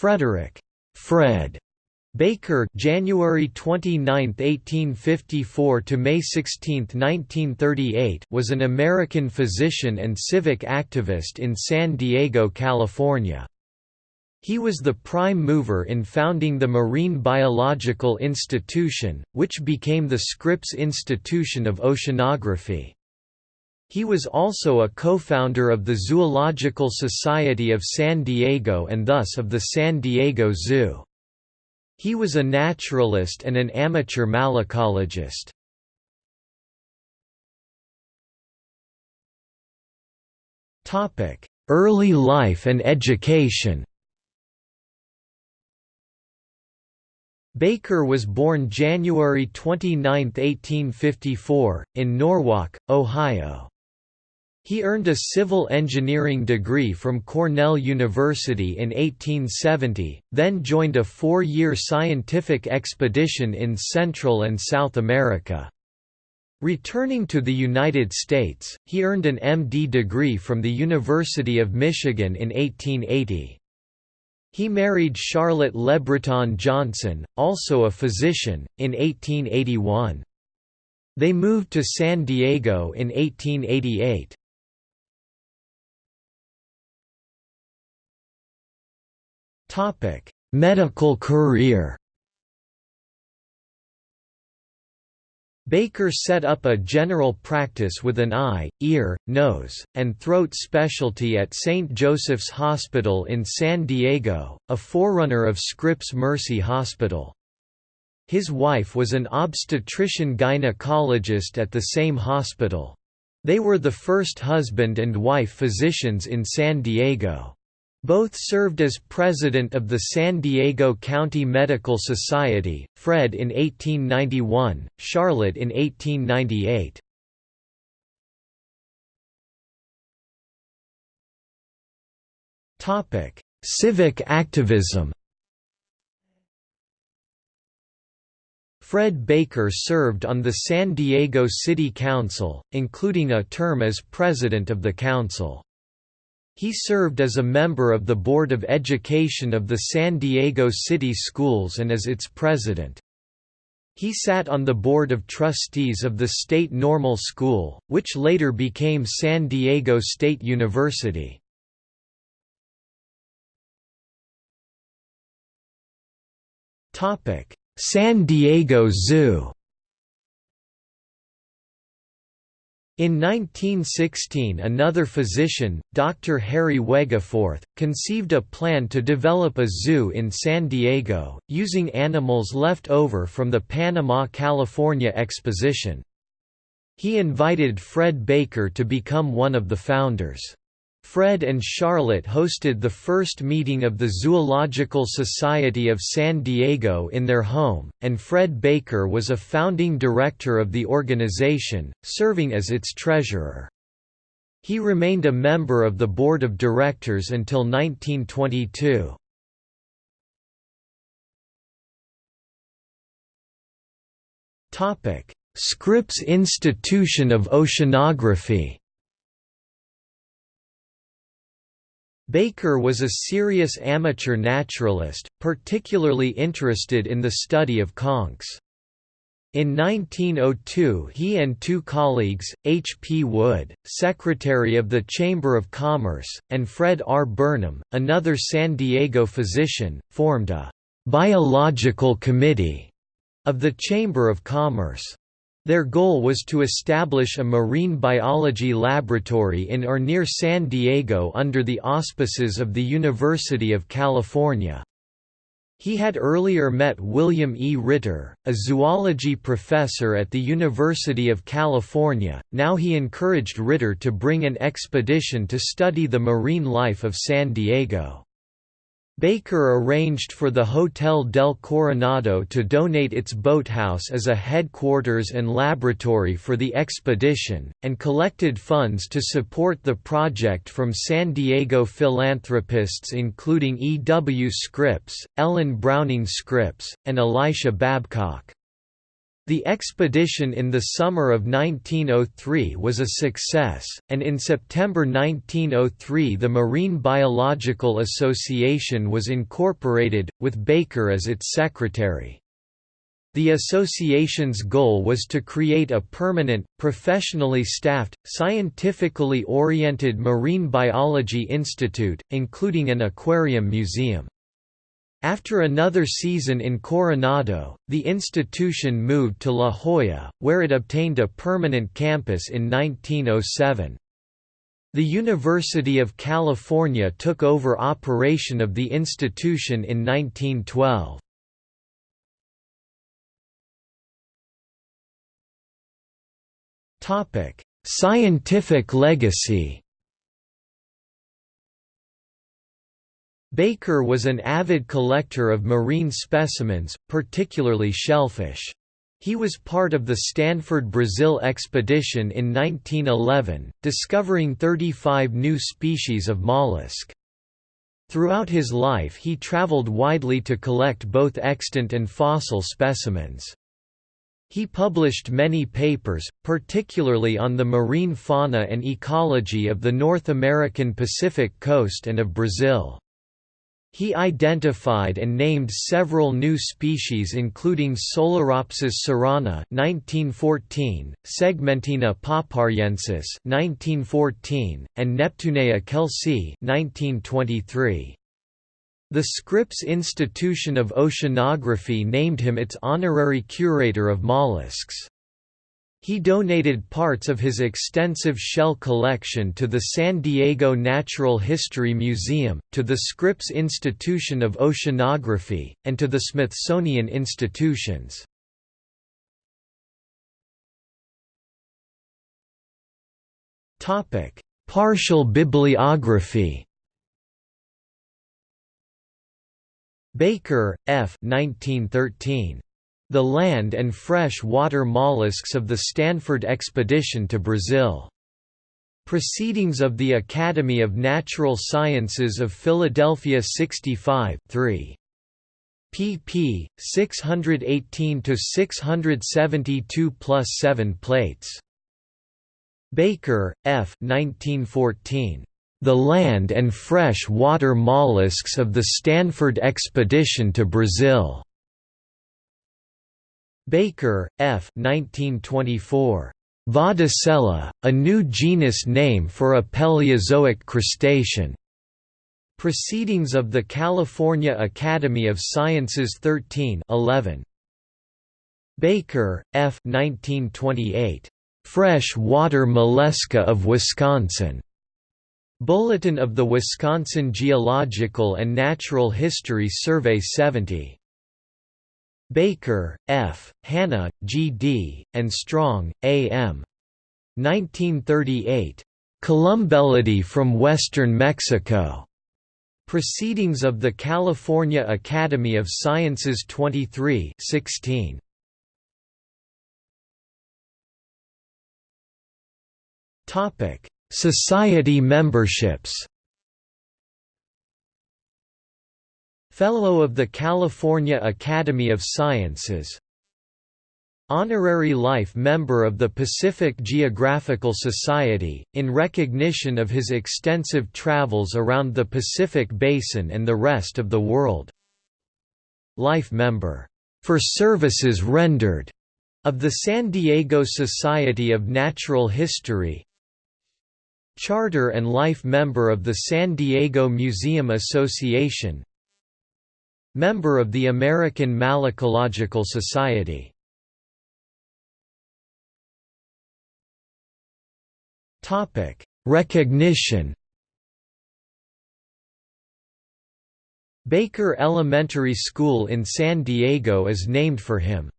Frederick Fred Baker January 29, 1854 to May 16, 1938 was an American physician and civic activist in San Diego, California. He was the prime mover in founding the Marine Biological Institution, which became the Scripps Institution of Oceanography. He was also a co-founder of the Zoological Society of San Diego and thus of the San Diego Zoo. He was a naturalist and an amateur malacologist. Early life and education Baker was born January 29, 1854, in Norwalk, Ohio. He earned a civil engineering degree from Cornell University in 1870, then joined a four-year scientific expedition in Central and South America. Returning to the United States, he earned an MD degree from the University of Michigan in 1880. He married Charlotte LeBreton Johnson, also a physician, in 1881. They moved to San Diego in 1888. Topic: Medical career. Baker set up a general practice with an eye, ear, nose, and throat specialty at St. Joseph's Hospital in San Diego, a forerunner of Scripps Mercy Hospital. His wife was an obstetrician-gynecologist at the same hospital. They were the first husband and wife physicians in San Diego. Both served as president of the San Diego County Medical Society, Fred in 1891, Charlotte in 1898. Civic activism Fred Baker served on the San Diego City Council, including a term as president of the council. He served as a member of the Board of Education of the San Diego City Schools and as its president. He sat on the Board of Trustees of the State Normal School, which later became San Diego State University. San Diego Zoo In 1916 another physician, Dr. Harry Wegeforth, conceived a plan to develop a zoo in San Diego, using animals left over from the Panama–California Exposition. He invited Fred Baker to become one of the founders. Fred and Charlotte hosted the first meeting of the Zoological Society of San Diego in their home, and Fred Baker was a founding director of the organization, serving as its treasurer. He remained a member of the board of directors until 1922. Scripps Institution of Oceanography Baker was a serious amateur naturalist, particularly interested in the study of conchs. In 1902 he and two colleagues, H. P. Wood, Secretary of the Chamber of Commerce, and Fred R. Burnham, another San Diego physician, formed a «biological committee» of the Chamber of Commerce. Their goal was to establish a marine biology laboratory in or near San Diego under the auspices of the University of California. He had earlier met William E. Ritter, a zoology professor at the University of California, now he encouraged Ritter to bring an expedition to study the marine life of San Diego. Baker arranged for the Hotel del Coronado to donate its boathouse as a headquarters and laboratory for the expedition, and collected funds to support the project from San Diego philanthropists including E. W. Scripps, Ellen Browning Scripps, and Elisha Babcock. The expedition in the summer of 1903 was a success, and in September 1903 the Marine Biological Association was incorporated, with Baker as its secretary. The association's goal was to create a permanent, professionally staffed, scientifically oriented marine biology institute, including an aquarium museum. After another season in Coronado, the institution moved to La Jolla, where it obtained a permanent campus in 1907. The University of California took over operation of the institution in 1912. Scientific legacy Baker was an avid collector of marine specimens, particularly shellfish. He was part of the Stanford Brazil expedition in 1911, discovering 35 new species of mollusk. Throughout his life he traveled widely to collect both extant and fossil specimens. He published many papers, particularly on the marine fauna and ecology of the North American Pacific coast and of Brazil. He identified and named several new species including Solaropsis cerana 1914, Segmentina paparensis 1914, and Neptunea kelsey 1923. The Scripps Institution of Oceanography named him its honorary curator of mollusks. He donated parts of his extensive shell collection to the San Diego Natural History Museum, to the Scripps Institution of Oceanography, and to the Smithsonian Institutions. Partial bibliography Baker, F. 1913. The land and fresh water mollusks of the Stanford expedition to Brazil. Proceedings of the Academy of Natural Sciences of Philadelphia 65 3 pp. 618–672 plus 7 plates. Baker, F. 1914. The Land and Fresh Water Mollusks of the Stanford Expedition to Brazil. Baker, F. 1924. Vodicella, a new genus name for a Paleozoic crustacean. Proceedings of the California Academy of Sciences 13 11. Baker, F. 1928. Fresh water mollusca of Wisconsin. Bulletin of the Wisconsin Geological and Natural History Survey 70. Baker, F., Hanna, G. D., and Strong, A. M. 1938. Columbellidae from Western Mexico. Proceedings of the California Academy of Sciences 23 16. Society memberships Fellow of the California Academy of Sciences. Honorary Life Member of the Pacific Geographical Society, in recognition of his extensive travels around the Pacific Basin and the rest of the world. Life Member, "...for services rendered", of the San Diego Society of Natural History. Charter and Life Member of the San Diego Museum Association Member of the American Malacological Society Topic: Recognition Baker Elementary School in San Diego is named for him.